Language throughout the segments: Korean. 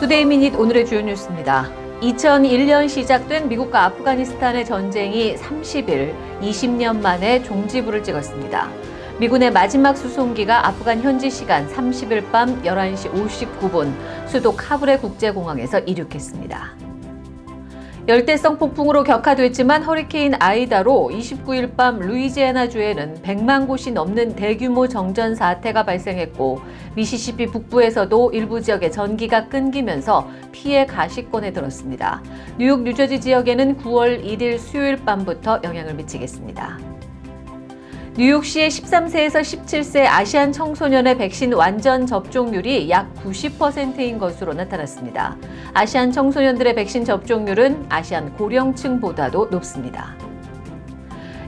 Today Minute 오늘의 주요 뉴스입니다. 2001년 시작된 미국과 아프가니스탄의 전쟁이 30일, 20년 만에 종지부를 찍었습니다. 미군의 마지막 수송기가 아프간 현지 시간 30일 밤 11시 59분 수도 카불의 국제공항에서 이륙했습니다. 열대성 폭풍으로 격하됐지만 허리케인 아이다로 29일 밤 루이지애나주에는 100만 곳이 넘는 대규모 정전 사태가 발생했고 미시시피 북부에서도 일부 지역에 전기가 끊기면서 피해 가시권에 들었습니다. 뉴욕, 뉴저지 지역에는 9월 1일 수요일 밤부터 영향을 미치겠습니다. 뉴욕시의 13세에서 17세 아시안 청소년의 백신 완전 접종률이 약 90%인 것으로 나타났습니다. 아시안 청소년들의 백신 접종률은 아시안 고령층보다도 높습니다.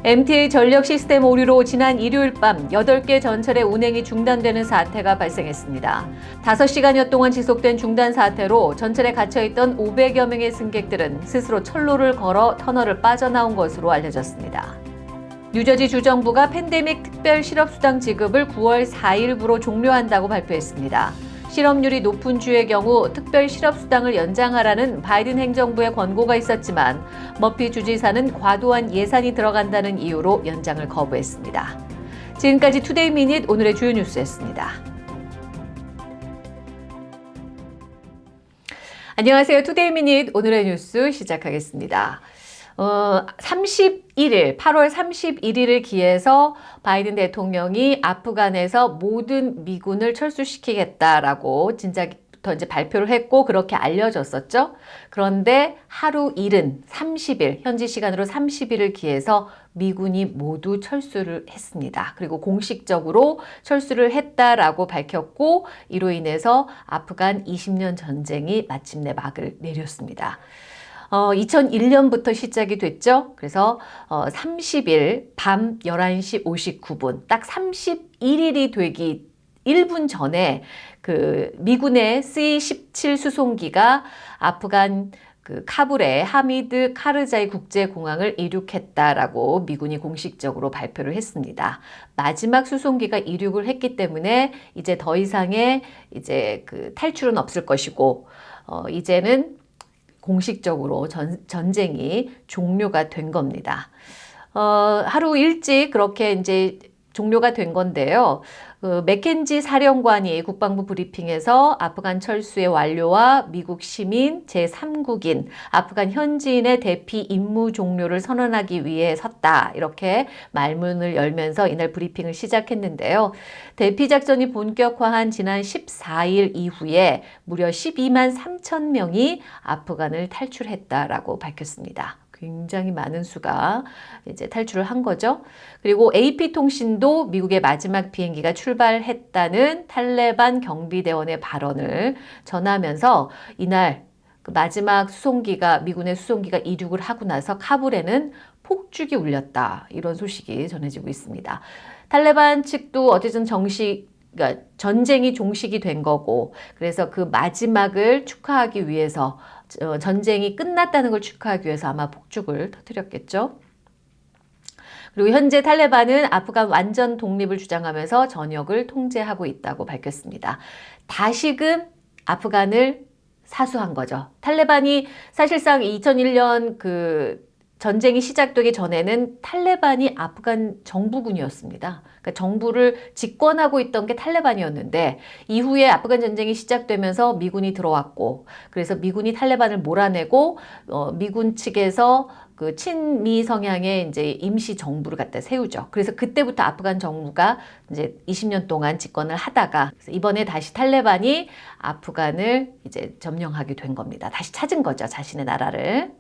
MTA 전력 시스템 오류로 지난 일요일 밤 8개 전철의 운행이 중단되는 사태가 발생했습니다. 5시간여 동안 지속된 중단 사태로 전철에 갇혀있던 500여 명의 승객들은 스스로 철로를 걸어 터널을 빠져나온 것으로 알려졌습니다. 뉴저지 주정부가 팬데믹 특별 실업수당 지급을 9월 4일부로 종료한다고 발표했습니다. 실업률이 높은 주의 경우 특별 실업수당을 연장하라는 바이든 행정부의 권고가 있었지만 머피 주지사는 과도한 예산이 들어간다는 이유로 연장을 거부했습니다. 지금까지 Today Minute 오늘의 주요 뉴스였습니다. 안녕하세요. Today Minute 오늘의 뉴스 시작하겠습니다. 어, 31일, 8월 31일을 기해서 바이든 대통령이 아프간에서 모든 미군을 철수시키겠다라고 진작 부터 이제 발표를 했고 그렇게 알려졌었죠. 그런데 하루 이른 30일, 현지 시간으로 30일을 기해서 미군이 모두 철수를 했습니다. 그리고 공식적으로 철수를 했다라고 밝혔고 이로 인해서 아프간 20년 전쟁이 마침내 막을 내렸습니다. 어, 2001년부터 시작이 됐죠. 그래서 어, 30일 밤 11시 59분 딱 31일이 되기 1분 전에 그 미군의 C-17 수송기가 아프간 그 카불의 하미드 카르자이 국제공항을 이륙했다라고 미군이 공식적으로 발표를 했습니다. 마지막 수송기가 이륙을 했기 때문에 이제 더 이상의 이제 그 탈출은 없을 것이고 어, 이제는 공식적으로 전, 전쟁이 종료가 된 겁니다. 어, 하루 일찍 그렇게 이제 종료가 된 건데요. 그 맥켄지 사령관이 국방부 브리핑에서 아프간 철수의 완료와 미국 시민 제3국인 아프간 현지인의 대피 임무 종료를 선언하기 위해 섰다. 이렇게 말문을 열면서 이날 브리핑을 시작했는데요. 대피 작전이 본격화한 지난 14일 이후에 무려 12만 3천 명이 아프간을 탈출했다라고 밝혔습니다. 굉장히 많은 수가 이제 탈출을 한 거죠. 그리고 AP통신도 미국의 마지막 비행기가 출발했다는 탈레반 경비대원의 발언을 전하면서 이날 그 마지막 수송기가 미군의 수송기가 이륙을 하고 나서 카불에는 폭죽이 울렸다. 이런 소식이 전해지고 있습니다. 탈레반 측도 어쨌든 정식 그러니까 전쟁이 종식이 된 거고 그래서 그 마지막을 축하하기 위해서 어, 전쟁이 끝났다는 걸 축하하기 위해서 아마 폭죽을 터뜨렸겠죠. 그리고 현재 탈레반은 아프간 완전 독립을 주장하면서 전역을 통제하고 있다고 밝혔습니다. 다시금 아프간을 사수한 거죠. 탈레반이 사실상 2001년 그 전쟁이 시작되기 전에는 탈레반이 아프간 정부군이었습니다. 그러니까 정부를 집권하고 있던 게 탈레반이었는데 이후에 아프간 전쟁이 시작되면서 미군이 들어왔고 그래서 미군이 탈레반을 몰아내고 어, 미군 측에서 그 친미 성향의 이제 임시 정부를 갖다 세우죠. 그래서 그때부터 아프간 정부가 이제 20년 동안 집권을 하다가 이번에 다시 탈레반이 아프간을 이제 점령하게 된 겁니다. 다시 찾은 거죠. 자신의 나라를.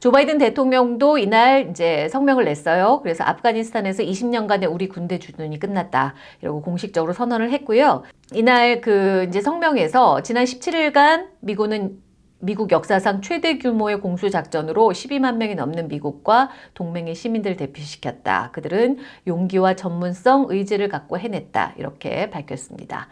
조 바이든 대통령도 이날 이제 성명을 냈어요. 그래서 아프가니스탄에서 20년간의 우리 군대 주둔이 끝났다. 이러고 공식적으로 선언을 했고요. 이날 그 이제 성명에서 지난 17일간 미군은 미국 역사상 최대 규모의 공수작전으로 12만 명이 넘는 미국과 동맹의 시민들 대피시켰다. 그들은 용기와 전문성, 의지를 갖고 해냈다. 이렇게 밝혔습니다.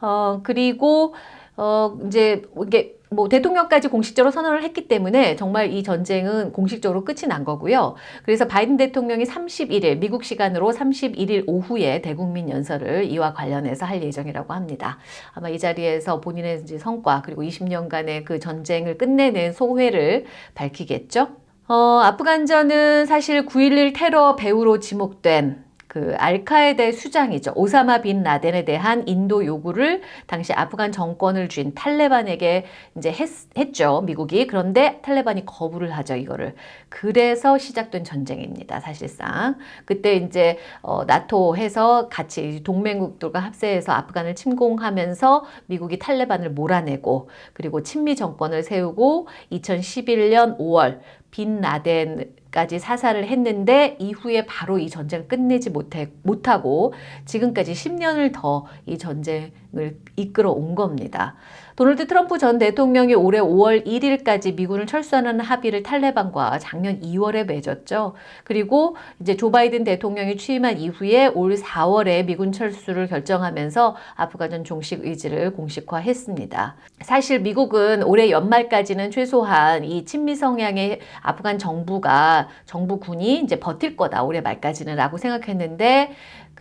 어, 그리고 어, 이제 이게 뭐 대통령까지 공식적으로 선언을 했기 때문에 정말 이 전쟁은 공식적으로 끝이 난 거고요. 그래서 바이든 대통령이 31일 미국 시간으로 31일 오후에 대국민 연설을 이와 관련해서 할 예정이라고 합니다. 아마 이 자리에서 본인의 성과 그리고 20년간의 그 전쟁을 끝내는 소회를 밝히겠죠. 어, 아프간전은 사실 9.11 테러 배후로 지목된 그 알카에데 수장이죠. 오사마 빈 라덴에 대한 인도 요구를 당시 아프간 정권을 쥔 탈레반에게 이제 했, 했죠. 미국이. 그런데 탈레반이 거부를 하죠. 이거를. 그래서 시작된 전쟁입니다. 사실상. 그때 이제 어, 나토 해서 같이 동맹국들과 합세해서 아프간을 침공하면서 미국이 탈레반을 몰아내고 그리고 친미 정권을 세우고 2011년 5월 빈 라덴 까지 사살을 했는데 이후에 바로 이 전쟁을 끝내지 못해, 못하고 지금까지 10년을 더 이 전쟁 을 이끌어 온 겁니다. 도널드 트럼프 전 대통령이 올해 5월 1일까지 미군을 철수하는 합의를 탈레반과 작년 2월에 맺었죠. 그리고 이제 조 바이든 대통령이 취임한 이후에 올 4월에 미군 철수를 결정하면서 아프가전 종식 의지를 공식화했습니다. 사실 미국은 올해 연말까지는 최소한 이 친미 성향의 아프간 정부가 정부군이 이제 버틸 거다 올해 말까지는 라고 생각했는데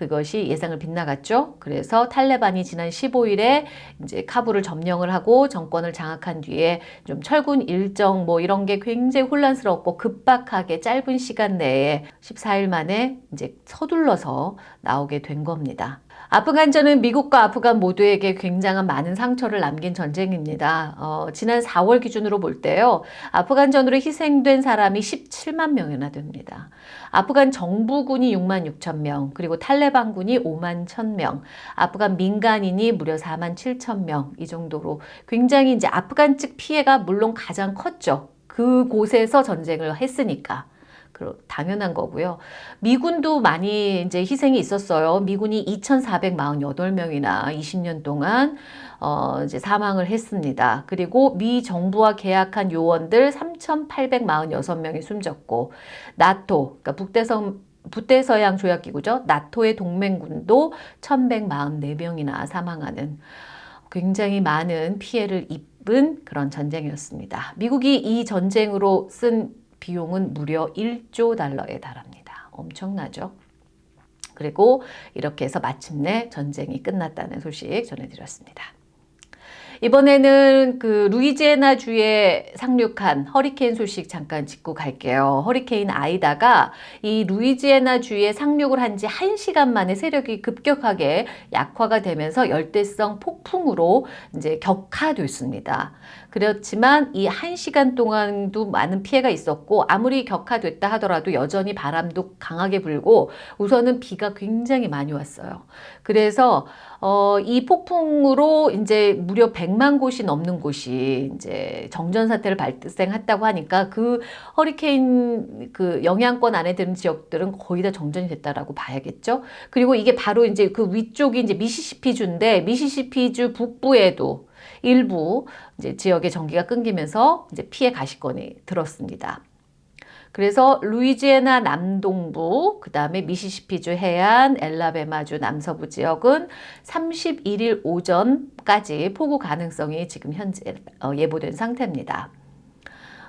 그것이 예상을 빗나갔죠. 그래서 탈레반이 지난 15일에 이제 카불을 점령을 하고 정권을 장악한 뒤에 좀 철군 일정 뭐 이런 게 굉장히 혼란스럽고 급박하게 짧은 시간 내에 14일 만에 이제 서둘러서 나오게 된 겁니다. 아프간전은 미국과 아프간 모두에게 굉장한 많은 상처를 남긴 전쟁입니다. 어, 지난 4월 기준으로 볼 때요. 아프간전으로 희생된 사람이 17만 명이나 됩니다. 아프간 정부군이 6만 6천 명, 그리고 탈레반군이 5만 1천 명, 아프간 민간인이 무려 4만 7천 명, 이 정도로 굉장히 이제 아프간 측 피해가 물론 가장 컸죠. 그곳에서 전쟁을 했으니까. 당연한 거고요. 미군도 많이 이제 희생이 있었어요. 미군이 2,448명이나 20년 동안 어 이제 사망을 했습니다. 그리고 미 정부와 계약한 요원들 3,846명이 숨졌고 나토 그러니까 북대성 북대서양 조약기구죠. 나토의 동맹군도 1,144명이나 사망하는 굉장히 많은 피해를 입은 그런 전쟁이었습니다. 미국이 이 전쟁으로 쓴 비용은 무려 1조 달러에 달합니다. 엄청나죠? 그리고 이렇게 해서 마침내 전쟁이 끝났다는 소식 전해드렸습니다. 이번에는 그 루이지애나 주에 상륙한 허리케인 소식 잠깐 짚고 갈게요. 허리케인 아이다가 이 루이지애나 주에 상륙을 한 지 1시간 만에 세력이 급격하게 약화가 되면서 열대성 폭풍으로 이제 격화됐습니다. 그렇지만 이 1시간 동안도 많은 피해가 있었고 아무리 격화됐다 하더라도 여전히 바람도 강하게 불고 우선은 비가 굉장히 많이 왔어요. 그래서 어, 이 폭풍으로 이제 무려 100만 곳이 넘는 곳이 이제 정전 사태를 발생했다고 하니까 그 허리케인 그 영향권 안에 드는 지역들은 거의 다 정전이 됐다라고 봐야겠죠. 그리고 이게 바로 이제 그 위쪽이 이제 미시시피주인데 미시시피주 북부에도 일부 이제 지역의 전기가 끊기면서 이제 피해 가시권이 들었습니다. 그래서 루이지애나 남동부, 그 다음에 미시시피주 해안, 엘라베마주 남서부 지역은 31일 오전까지 폭우 가능성이 지금 현재 어, 예보된 상태입니다.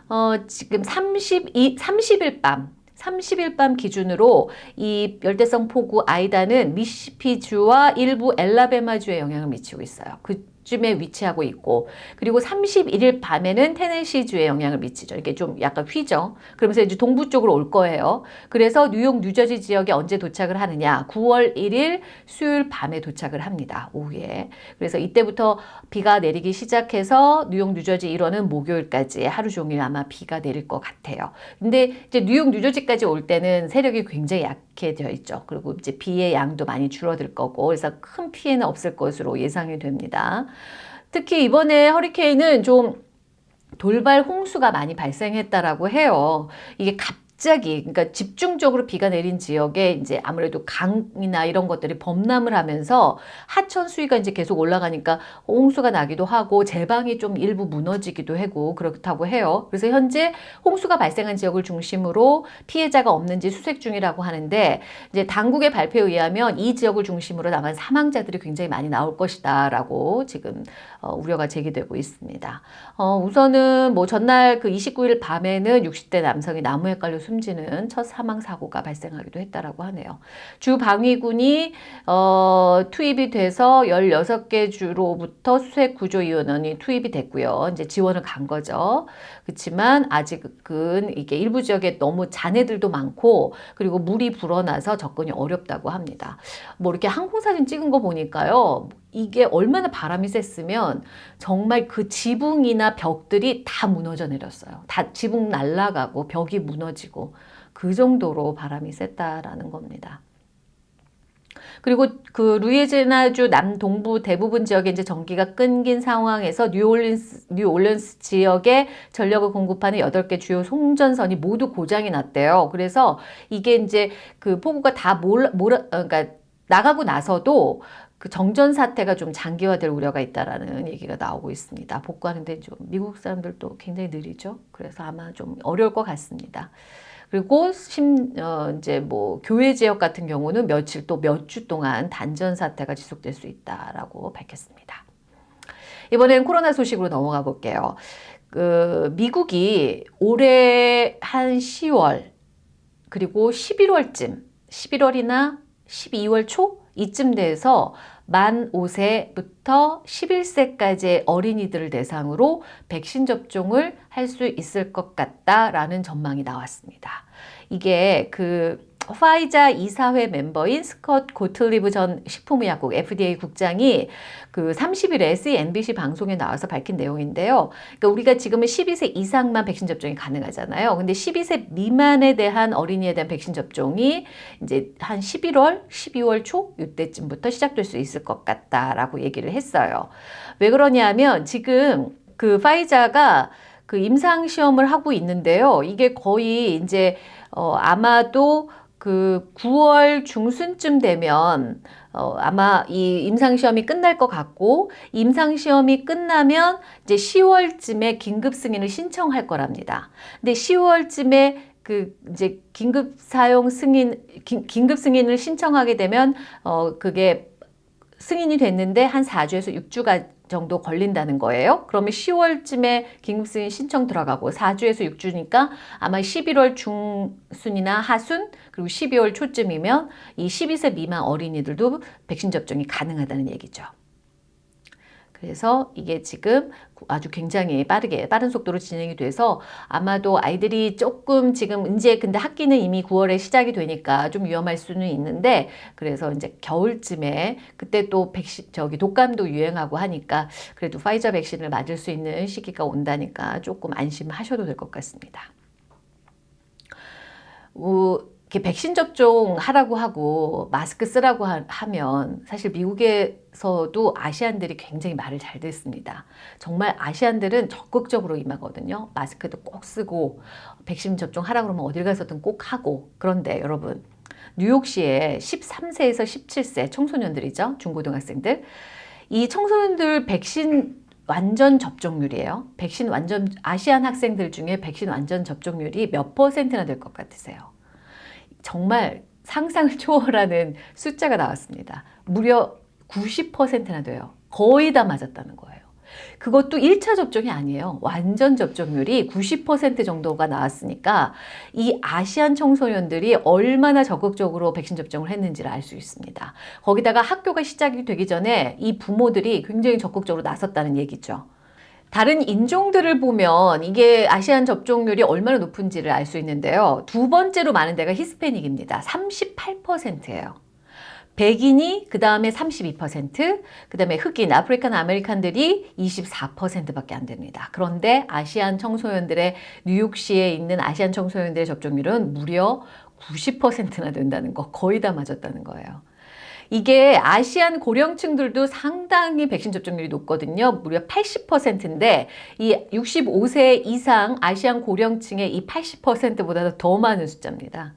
어, 지금 32, 30일 밤 30일 밤 기준으로 이 열대성 폭우 아이다는 미시시피주와 일부 엘라베마주에 영향을 미치고 있어요. 그 쯤에 위치하고 있고 그리고 31일 밤에는 테네시주에 영향을 미치죠. 이렇게 좀 약간 휘죠. 그러면서 이제 동부 쪽으로 올 거예요. 그래서 뉴욕, 뉴저지 지역에 언제 도착을 하느냐. 9월 1일 수요일 밤에 도착을 합니다. 오후에. 그래서 이때부터 비가 내리기 시작해서 뉴욕, 뉴저지 일원은 목요일까지 하루 종일 아마 비가 내릴 것 같아요. 근데 이제 뉴욕, 뉴저지까지 올 때는 세력이 굉장히 약 해져 있죠. 그리고 이제 비의 양도 많이 줄어들 거고 그래서 큰 피해는 없을 것으로 예상이 됩니다. 특히 이번에 허리케인은 좀 돌발 홍수가 많이 발생했다라고 해요. 이게 갑 갑자기 그러니까 집중적으로 비가 내린 지역에 이제 아무래도 강이나 이런 것들이 범람을 하면서 하천 수위가 이제 계속 올라가니까 홍수가 나기도 하고 제방이 좀 일부 무너지기도 하고 그렇다고 해요. 그래서 현재 홍수가 발생한 지역을 중심으로 피해자가 없는지 수색 중이라고 하는데 이제 당국의 발표에 의하면 이 지역을 중심으로 다만 사망자들이 굉장히 많이 나올 것이다 라고 지금 어, 우려가 제기되고 있습니다. 어, 우선은 뭐 전날 그 29일 밤에는 60대 남성이 나무에 깔려 숨 지는 첫 사망 사고가 발생하기도 했다라고 하네요. 주 방위군이 어, 투입이 돼서 16개 주로부터 수색 구조 요원이 투입이 됐고요. 이제 지원을 간 거죠. 그렇지만 아직은 이게 일부 지역에 너무 잔해들도 많고 그리고 물이 불어나서 접근이 어렵다고 합니다. 뭐 이렇게 항공사진 찍은 거 보니까요. 이게 얼마나 바람이 셌으면 정말 그 지붕이나 벽들이 다 무너져 내렸어요. 다 지붕 날아가고 벽이 무너지고 그 정도로 바람이 셌다라는 겁니다. 그리고 그 루이지나주 남동부 대부분 지역에 이제 전기가 끊긴 상황에서 뉴올린스, 뉴올린스 지역에 전력을 공급하는 8개 주요 송전선이 모두 고장이 났대요. 그래서 이게 이제 그 폭우가 다 몰, 몰, 어, 그러니까 나가고 나서도 그 정전 사태가 좀 장기화될 우려가 있다라는 얘기가 나오고 있습니다. 복구하는데 좀 미국 사람들도 굉장히 느리죠. 그래서 아마 좀 어려울 것 같습니다. 그리고 심, 어, 이제 뭐 교회 지역 같은 경우는 며칠 또 몇 주 동안 단전 사태가 지속될 수 있다라고 밝혔습니다. 이번엔 코로나 소식으로 넘어가 볼게요. 그 미국이 올해 한 10월 그리고 11월쯤 11월이나 12월 초 이쯤 돼서 만 5세부터 11세까지의 어린이들을 대상으로 백신 접종을 할 수 있을 것 같다라는 전망이 나왔습니다. 이게 그 화이자 이사회 멤버인 스컷 고틀리브 전 식품의약국 FDA 국장이 그 30일에 CNBC 방송에 나와서 밝힌 내용인데요. 그러니까 우리가 지금은 12세 이상만 백신 접종이 가능하잖아요. 근데 12세 미만에 대한 어린이에 대한 백신 접종이 이제 한 11월, 12월 초 이때쯤부터 시작될 수 있을 것 같다라고 얘기를 했어요. 왜 그러냐면 지금 그 파이자가 그 임상 시험을 하고 있는데요. 이게 거의 이제 어 아마도 그 9월 중순쯤 되면 어, 아마 이 임상시험이 끝날 것 같고 임상시험이 끝나면 이제 10월쯤에 긴급 승인을 신청할 거랍니다. 근데 10월쯤에 그 이제 긴급 사용 승인 긴, 긴급 승인을 신청하게 되면 어 그게 승인이 됐는데 한 4주에서 6주가 정도 걸린다는 거예요. 그러면 10월쯤에 긴급승인 신청 들어가고 4주에서 6주니까 아마 11월 중순이나 하순 그리고 12월 초쯤이면 이 12세 미만 어린이들도 백신 접종이 가능하다는 얘기죠. 그래서 이게 지금 아주 굉장히 빠르게 빠른 속도로 진행이 돼서 아마도 아이들이 조금 지금 이제 근데 학기는 이미 9월에 시작이 되니까 좀 위험할 수는 있는데 그래서 이제 겨울쯤에 그때 또 백신 저기 독감도 유행하고 하니까 그래도 파이저 백신을 맞을 수 있는 시기가 온다니까 조금 안심하셔도 될 것 같습니다. 어, 이렇게 백신 접종 하라고 하고 마스크 쓰라고 하, 면 사실 미국에서도 아시안들이 굉장히 말을 잘 듣습니다. 정말 아시안들은 적극적으로 임하거든요. 마스크도 꼭 쓰고 백신 접종 하라고 그러면 어딜 가서든 꼭 하고 그런데 여러분 뉴욕시에 13세에서 17세 청소년들이죠. 중고등학생들. 이 청소년들 백신 완전 접종률이에요. 백신 완전 아시안 학생들 중에 백신 완전 접종률이 몇 퍼센트나 될 것 같으세요? 정말 상상을 초월하는 숫자가 나왔습니다. 무려 90%나 돼요. 거의 다 맞았다는 거예요. 그것도 1차 접종이 아니에요. 완전 접종률이 90% 정도가 나왔으니까 이 Asian 청소년들이 얼마나 적극적으로 백신 접종을 했는지를 알 수 있습니다. 거기다가 학교가 시작이 되기 전에 이 부모들이 굉장히 적극적으로 나섰다는 얘기죠. 다른 인종들을 보면 이게 Asian 접종률이 얼마나 높은지를 알 수 있는데요. 두 번째로 많은 데가 히스패닉입니다. 38%예요. 백인이 그 다음에 32%, 그 다음에 흑인, African American들이 24%밖에 안 됩니다. 그런데 Asian 청소년들의 뉴욕시에 있는 아시안 청소년들의 접종률은 무려 90%나 된다는 거, 거의 다 맞았다는 거예요. 이게 아시안 고령층들도 상당히 백신 접종률이 높거든요. 무려 80%인데 이 65세 이상 아시안 고령층의 이 80%보다 더 많은 숫자입니다.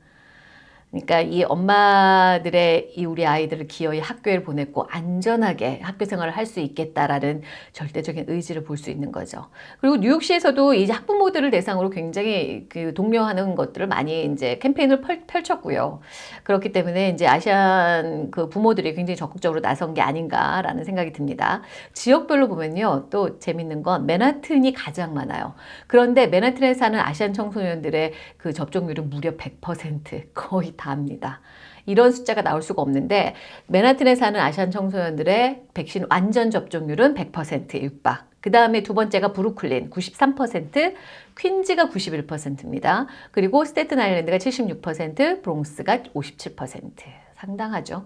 그러니까 이 엄마들의 이 우리 아이들을 기어이 학교에 보냈고 안전하게 학교 생활을 할 수 있겠다라는 절대적인 의지를 볼 수 있는 거죠. 그리고 뉴욕시에서도 이 학부모들을 대상으로 굉장히 그 독려하는 것들을 많이 이제 캠페인을 펼, 펼쳤고요. 그렇기 때문에 이제 아시안 그 부모들이 굉장히 적극적으로 나선 게 아닌가라는 생각이 듭니다. 지역별로 보면요. 또 재밌는 건 맨하튼이 가장 많아요. 그런데 맨하튼에 사는 아시안 청소년들의 그 접종률은 무려 100% 거의 다합니다. 이런 숫자가 나올 수가 없는데 맨하튼에 사는 아시안 청소년들의 백신 완전 접종률은 100% 육박. 그 다음에 두 번째가 브루클린 93%, 퀸즈가 91%입니다. 그리고 스테튼 아일랜드가 76%, 브롱스가 57%. 상당하죠.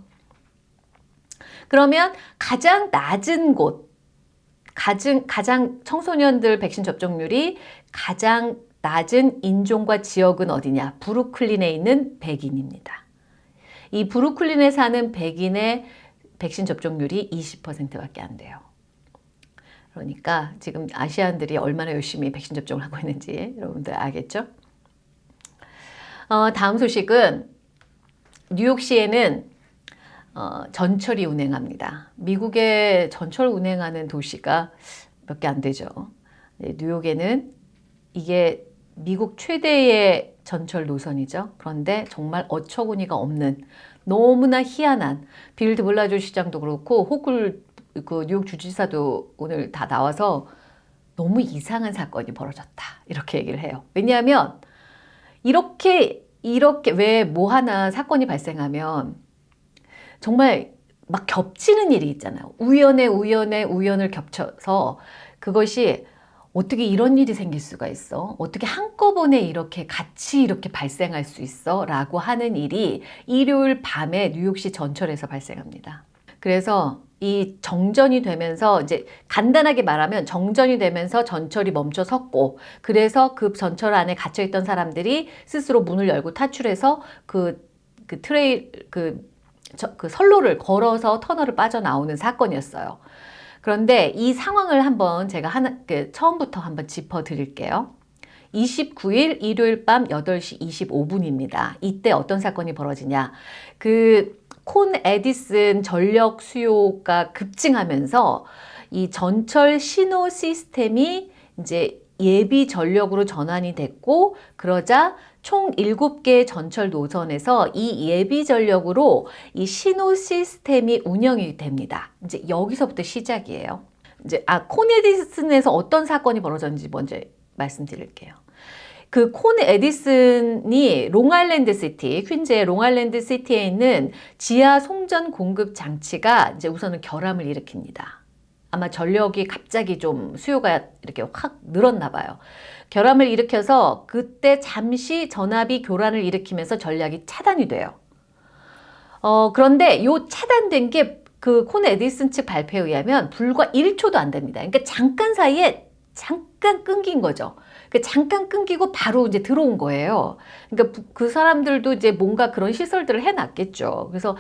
그러면 가장 낮은 곳, 가장, 가장 청소년들 백신 접종률이 가장 낮은 인종과 지역은 어디냐? 브루클린에 있는 백인입니다. 이 브루클린에 사는 백인의 백신 접종률이 20%밖에 안 돼요. 그러니까 지금 아시안들이 얼마나 열심히 백신 접종을 하고 있는지 여러분들 알겠죠? 어, 다음 소식은 뉴욕시에는 어, 전철이 운행합니다. 미국의 전철 운행하는 도시가 몇 개 안 되죠. 네, 뉴욕에는 이게 미국 최대의 전철 노선이죠. 그런데 정말 어처구니가 없는 너무나 희한한 빌 드 블라지오 시장도 그렇고 호컬 그 뉴욕 주지사도 오늘 다 나와서 너무 이상한 사건이 벌어졌다 이렇게 얘기를 해요. 왜냐하면 이렇게 이렇게 왜 뭐 하나 사건이 발생하면 정말 막 겹치는 일이 있잖아요. 우연에 우연에 우연을 겹쳐서 그것이 어떻게 이런 일이 생길 수가 있어? 어떻게 한꺼번에 이렇게 같이 이렇게 발생할 수 있어? 라고 하는 일이 일요일 밤에 뉴욕시 전철에서 발생합니다. 그래서 이 정전이 되면서 이제 간단하게 말하면 정전이 되면서 전철이 멈춰 섰고 그래서 그 전철 안에 갇혀 있던 사람들이 스스로 문을 열고 탈출해서 그, 그 trail 그, 저, 그 선로를 걸어서 터널을 빠져나오는 사건이었어요. 그런데 이 상황을 한번 제가 하나, 그 처음부터 한번 짚어 드릴게요. 29일 일요일 밤 8시 25분입니다. 이때 어떤 사건이 벌어지냐. 그 콘 에디슨 전력 수요가 급증하면서 이 전철 신호 시스템이 이제 예비 전력으로 전환이 됐고 그러자 총 7개의 전철 노선에서 이 예비 전력으로 이 신호 시스템이 운영이 됩니다. 이제 여기서부터 시작이에요. 이제 아 콘 에디슨에서 어떤 사건이 벌어졌는지 먼저 말씀드릴게요. 그 콘 에디슨이 롱아일랜드 시티, 퀸즈의 롱아일랜드 시티에 있는 지하 송전 공급 장치가 이제 우선은 결함을 일으킵니다. 아마 전력이 갑자기 좀 수요가 이렇게 확 늘었나 봐요. 결함을 일으켜서 그때 잠시 전압이 교란을 일으키면서 전력이 차단이 돼요. 어, 그런데 요 차단된 게 그 콘 에디슨 측 발표에 의하면 불과 1초도 안 됩니다. 그러니까 잠깐 사이에 잠깐 끊긴 거죠. 그 잠깐 끊기고 바로 이제 들어온 거예요. 그러니까 그 사람들도 이제 뭔가 그런 시설들을 해놨겠죠. 그래서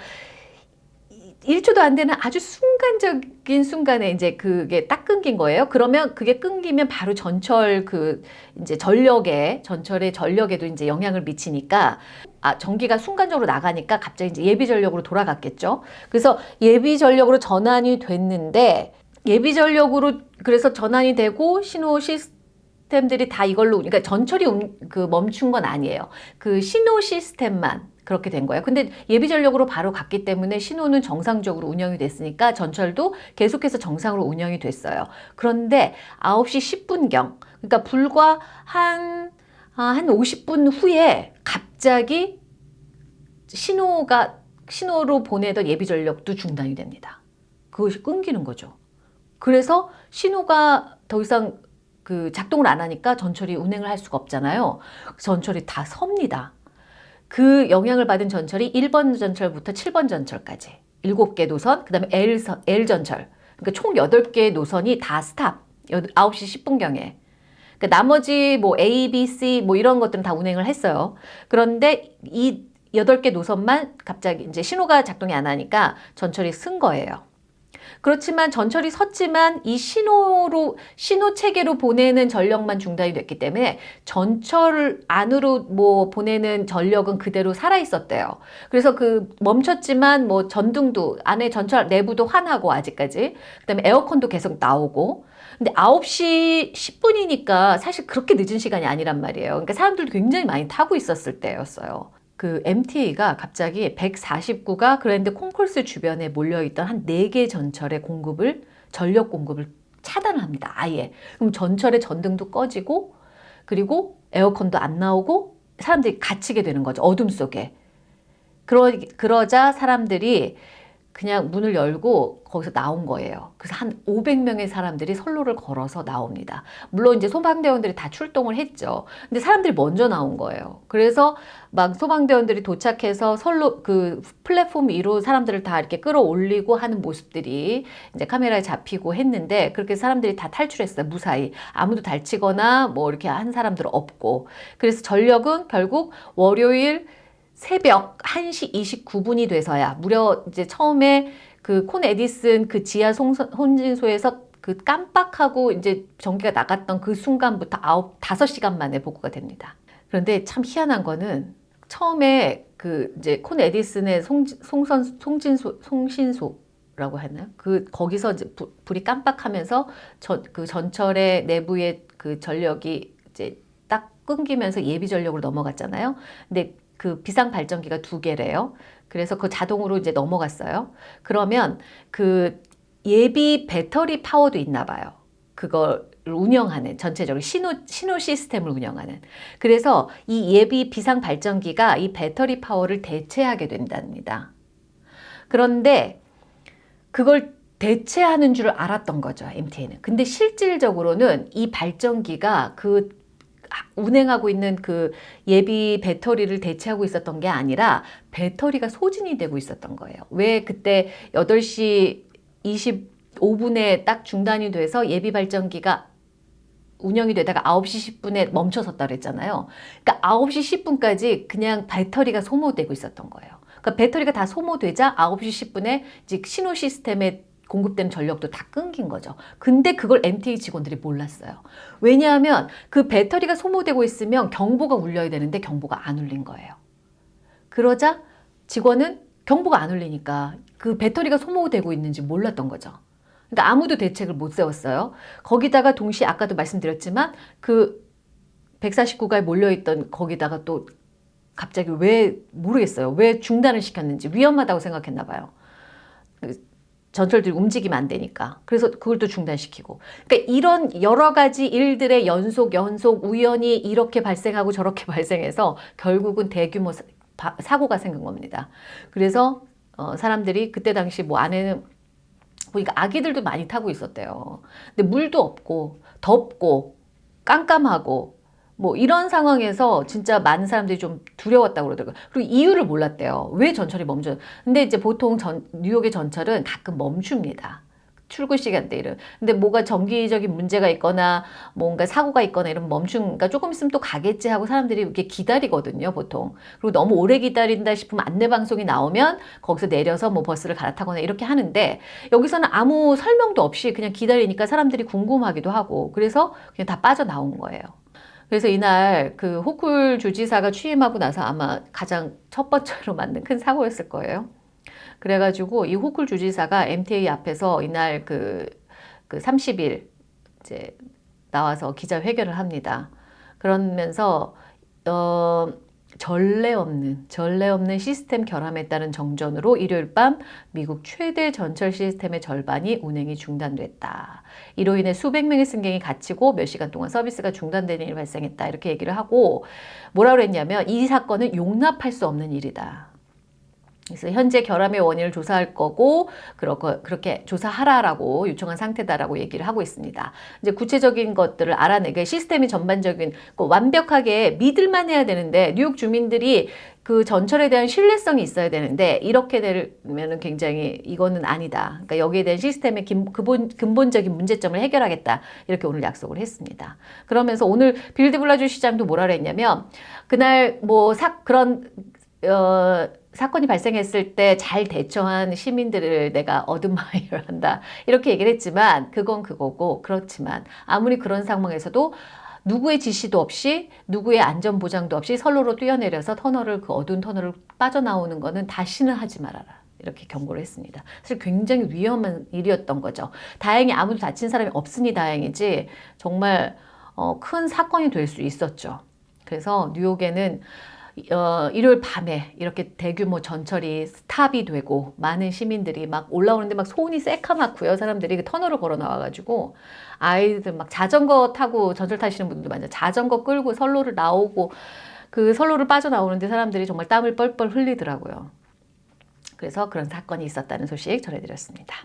1초도 안 되는 아주 순간적인 순간에 이제 그게 딱 끊긴 거예요. 그러면 그게 끊기면 바로 전철 그 이제 전력에 전철의 전력에도 이제 영향을 미치니까 아 전기가 순간적으로 나가니까 갑자기 이제 예비 전력으로 돌아갔겠죠. 그래서 예비 전력으로 전환이 됐는데 예비 전력으로 그래서 전환이 되고 신호 시스템들이 다 이걸로 그러니까 전철이 그 멈춘 건 아니에요. 그 신호 시스템만 그렇게 된 거예요. 근데 예비 전력으로 바로 갔기 때문에 신호는 정상적으로 운영이 됐으니까 전철도 계속해서 정상으로 운영이 됐어요. 그런데 9시 10분경, 그러니까 불과 한, 아, 한 50분 후에 갑자기 신호가, 신호로 보내던 예비 전력도 중단이 됩니다. 그것이 끊기는 거죠. 그래서 신호가 더 이상 그 작동을 안 하니까 전철이 운행을 할 수가 없잖아요. 전철이 다 섭니다. 그 영향을 받은 전철이 1번 전철부터 7번 전철까지 7개 노선, 그 다음에 L, L 전철. 그러니까 총 8개 노선이 다 스탑. 9시 10분경에. 그러니까 나머지 뭐 A, B, C 뭐 이런 것들은 다 운행을 했어요. 그런데 이 8개 노선만 갑자기 이제 신호가 작동이 안 하니까 전철이 쓴 거예요. 그렇지만 전철이 섰지만 이 신호로 신호 체계로 보내는 전력만 중단이 됐기 때문에 전철 안으로 뭐 보내는 전력은 그대로 살아 있었대요. 그래서 그 멈췄지만 뭐 전등도 안에 전철 내부도 환하고 아직까지 그다음에 에어컨도 계속 나오고 근데 9시 10분이니까 사실 그렇게 늦은 시간이 아니란 말이에요. 그러니까 사람들도 굉장히 많이 타고 있었을 때였어요. 그 MTA가 갑자기 149가 그랜드 콩콜스 주변에 몰려있던 한 4개 전철의 공급을 전력 공급을 차단을 합니다. 아예. 그럼 전철의 전등도 꺼지고 그리고 에어컨도 안 나오고 사람들이 갇히게 되는 거죠. 어둠 속에. 그러, 그러자 사람들이 그냥 문을 열고 거기서 나온 거예요. 그래서 한 500명의 사람들이 선로를 걸어서 나옵니다. 물론 이제 소방대원들이 다 출동을 했죠. 근데 사람들이 먼저 나온 거예요. 그래서 막 소방대원들이 도착해서 선로 그 플랫폼 위로 사람들을 다 이렇게 끌어올리고 하는 모습들이 이제 카메라에 잡히고 했는데 그렇게 사람들이 다 탈출했어요. 무사히. 아무도 다치거나 뭐 이렇게 한 사람들은 없고. 그래서 전력은 결국 월요일 새벽 1시 29분이 돼서야 무려 이제 처음에 그 콘 에디슨 그 지하 혼진소에서 그 깜빡하고 이제 전기가 나갔던 그 순간부터 아홉 다섯 시간 만에 복구가 됩니다. 그런데 참 희한한 거는 처음에 그 이제 콘 에디슨의 송, 송선 송진소 송신소라고 하나요? 그 거기서 이제 부, 불이 깜빡하면서 전그 전철의 내부의 그 전력이 이제 딱 끊기면서 예비 전력으로 넘어갔잖아요. 근데 그 비상 발전기가 두 개래요. 그래서 그 자동으로 이제 넘어갔어요. 그러면 그 예비 배터리 파워도 있나 봐요. 그걸 운영하는 전체적으로 신호, 신호 시스템을 운영하는 그래서 이 예비 비상 발전기가 이 배터리 파워를 대체하게 된답니다. 그런데 그걸 대체하는 줄 알았던 거죠 MTN은 근데 실질적으로는 이 발전기가 그 운행하고 있는 그 예비 배터리를 대체하고 있었던 게 아니라 배터리가 소진이 되고 있었던 거예요. 왜 그때 8시 25분에 딱 중단이 돼서 예비 발전기가 운영이 되다가 9시 10분에 멈춰섰다 그랬잖아요. 그러니까 9시 10분까지 그냥 배터리가 소모되고 있었던 거예요. 그러니까 배터리가 다 소모되자 9시 10분에 이제 신호 시스템에 공급되는 전력도 다 끊긴 거죠. 근데 그걸 MTA 직원들이 몰랐어요. 왜냐하면 그 배터리가 소모되고 있으면 경보가 울려야 되는데 경보가 안 울린 거예요. 그러자 직원은 경보가 안 울리니까 그 배터리가 소모되고 있는지 몰랐던 거죠. 그러니까 아무도 대책을 못 세웠어요. 거기다가 동시에 아까도 말씀드렸지만 그 149가에 몰려있던 거기다가 또 갑자기 왜 모르겠어요. 왜 중단을 시켰는지 위험하다고 생각했나 봐요. 전철들이 움직이면 안 되니까. 그래서 그걸 또 중단시키고. 그러니까 이런 여러 가지 일들의 연속, 연속, 우연히 이렇게 발생하고 저렇게 발생해서 결국은 대규모 사, 고가 생긴 겁니다. 그래서 어, 사람들이 그때 당시 뭐 안에는 보니까 아기들도 많이 타고 있었대요. 근데 물도 없고 덥고 깜깜하고 뭐 이런 상황에서 진짜 많은 사람들이 좀 두려웠다고 그러더라고요. 그리고 이유를 몰랐대요. 왜 전철이 멈춰? 근데 이제 보통 전, 뉴욕의 전철은 가끔 멈춥니다. 출근 시간대를. 근데 뭐가 정기적인 문제가 있거나 뭔가 사고가 있거나 이러면 멈춘, 그러니까 조금 있으면 또 가겠지 하고 사람들이 이렇게 기다리거든요, 보통. 그리고 너무 오래 기다린다 싶으면 안내방송이 나오면 거기서 내려서 뭐 버스를 갈아타거나 이렇게 하는데 여기서는 아무 설명도 없이 그냥 기다리니까 사람들이 궁금하기도 하고 그래서 그냥 다 빠져나온 거예요. 그래서 이날 그 호쿨 주지사가 취임하고 나서 아마 가장 첫 번째로 만든 큰 사고였을 거예요. 그래가지고 이 호쿨 주지사가 MTA 앞에서 이날 그, 그 30일 이제 나와서 기자회견을 합니다. 그러면서 어, 전례 없는 전례 없는 시스템 결함에 따른 정전으로 일요일 밤 미국 최대 전철 시스템의 절반이 운행이 중단됐다. 이로 인해 수백 명의 승객이 갇히고 몇 시간 동안 서비스가 중단되는 일이 발생했다. 이렇게 얘기를 하고 뭐라 그랬냐면 이 사건은 용납할 수 없는 일이다. 그래서 현재 결함의 원인을 조사할 거고 그렇게 조사하라라고 요청한 상태다라고 얘기를 하고 있습니다. 이제 구체적인 것들을 알아내게 시스템이 전반적인 그 완벽하게 믿을만 해야 되는데 뉴욕 주민들이 그 전철에 대한 신뢰성이 있어야 되는데 이렇게 되면 굉장히 이거는 아니다. 그러니까 여기에 대한 시스템의 근본, 근본적인 문제점을 해결하겠다. 이렇게 오늘 약속을 했습니다. 그러면서 오늘 빌 드 블라지오 시장도 뭐라 그랬냐면 그날 뭐 사, 그런 어, 사건이 발생했을 때 잘 대처한 시민들을 내가 admire 한다. 이렇게 얘기를 했지만 그건 그거고 그렇지만 아무리 그런 상황에서도 누구의 지시도 없이 누구의 안전 보장도 없이 선로로 뛰어내려서 터널을 그 어두운 터널을 빠져나오는 거는 다시는 하지 말아라. 이렇게 경고를 했습니다. 사실 굉장히 위험한 일이었던 거죠. 다행히 아무도 다친 사람이 없으니 다행이지 정말 어, 큰 사건이 될 수 있었죠. 그래서 뉴욕에는 어, 일요일 밤에 이렇게 대규모 전철이 스탑이 되고 많은 시민들이 막 올라오는데 막 손이 새카맣고요. 사람들이 그 터널을 걸어 나와가지고 아이들 막 자전거 타고 전철 타시는 분들도 많아요. 자전거 끌고 선로를 나오고 그 선로를 빠져나오는데 사람들이 정말 땀을 뻘뻘 흘리더라고요. 그래서 그런 사건이 있었다는 소식 전해드렸습니다.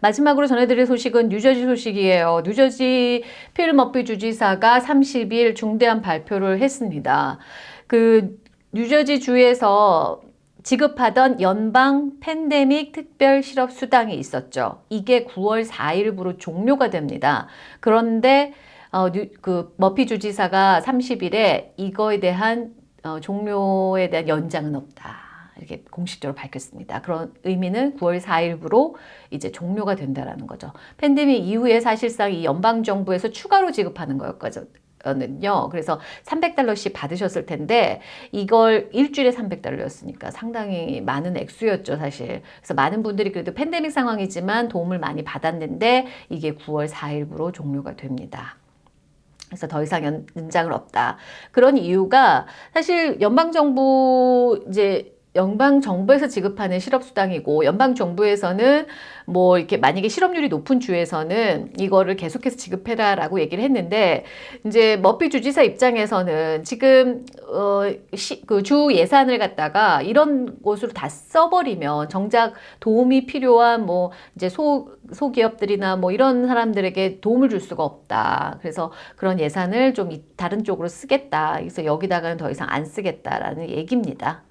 마지막으로 전해드릴 소식은 뉴저지 소식이에요. 뉴저지 필 머피 주지사가 30일 중대한 발표를 했습니다. 그 뉴저지 주에서 지급하던 연방 팬데믹 특별 실업 수당이 있었죠. 이게 9월 4일부로 종료가 됩니다. 그런데 어, 뉴, 그 머피 주지사가 30일에 이거에 대한 어, 종료에 대한 연장은 없다. 이렇게 공식적으로 밝혔습니다. 그런 의미는 9월 4일부로 이제 종료가 된다라는 거죠. 팬데믹 이후에 사실상 이 연방 정부에서 추가로 지급하는 거였거든요. 는요. 그래서 300달러씩 받으셨을 텐데 이걸 일주일에 300달러였으니까 상당히 많은 액수였죠, 사실. 그래서 많은 분들이 그래도 팬데믹 상황이지만 도움을 많이 받았는데 이게 9월 4일부로 종료가 됩니다. 그래서 더 이상 연장을 없다. 그런 이유가 사실 연방정부 이제 연방 정부에서 지급하는 실업수당이고 연방 정부에서는 뭐 이렇게 만약에 실업률이 높은 주에서는 이거를 계속해서 지급해라 라고 얘기를 했는데 이제 머피 주지사 입장에서는 지금 어 그 주 예산을 갖다가 이런 곳으로 다 써버리면 정작 도움이 필요한 뭐 이제 소 소기업들이나 뭐 이런 사람들에게 도움을 줄 수가 없다. 그래서 그런 예산을 좀 다른 쪽으로 쓰겠다. 그래서 여기다가는 더 이상 안 쓰겠다라는 얘기입니다.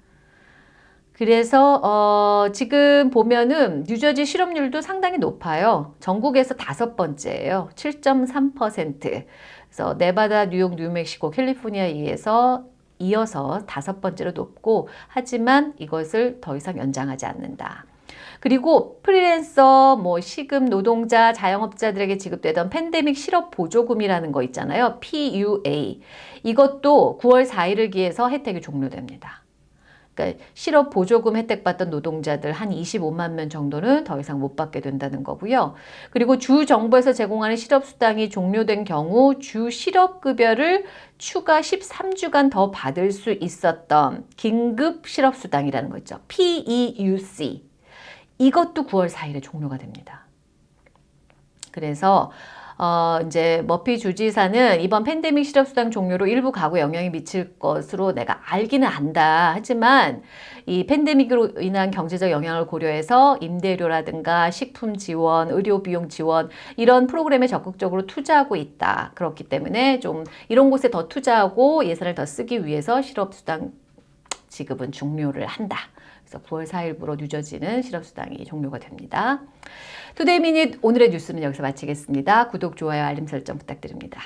그래서 어, 지금 보면은 뉴저지 실업률도 상당히 높아요. 전국에서 다섯 번째예요. 7.3%. 그래서 네바다, 뉴욕, 뉴멕시코, 캘리포니아에서 이어서 다섯 번째로 높고 하지만 이것을 더 이상 연장하지 않는다. 그리고 프리랜서, 뭐 시급 노동자, 자영업자들에게 지급되던 팬데믹 실업 보조금이라는 거 있잖아요. PUA. 이것도 9월 4일을 기해서 혜택이 종료됩니다. 그러니까 실업 보조금 혜택 받던 노동자들 한 25만 명 정도는 더 이상 못 받게 된다는 거고요. 그리고 주 정부에서 제공하는 실업 수당이 종료된 경우 주 실업 급여를 추가 13주간 더 받을 수 있었던 긴급 실업 수당이라는 거 있죠. PEUC. 이것도 9월 4일에 종료가 됩니다. 그래서 어, 이제 머피 주지사는 이번 팬데믹 실업수당 종료로 일부 가구에 영향이 미칠 것으로 내가 알기는 안다. 하지만 이 팬데믹으로 인한 경제적 영향을 고려해서 임대료라든가 식품 지원, 의료 비용 지원 이런 프로그램에 적극적으로 투자하고 있다. 그렇기 때문에 좀 이런 곳에 더 투자하고 예산을 더 쓰기 위해서 실업수당 지급은 종료를 한다. 그래서 9월 4일부로 뉴저지는 실업수당이 종료가 됩니다. 투데이 미닛 오늘의 뉴스는 여기서 마치겠습니다. 구독, 좋아요, 알림 설정 부탁드립니다.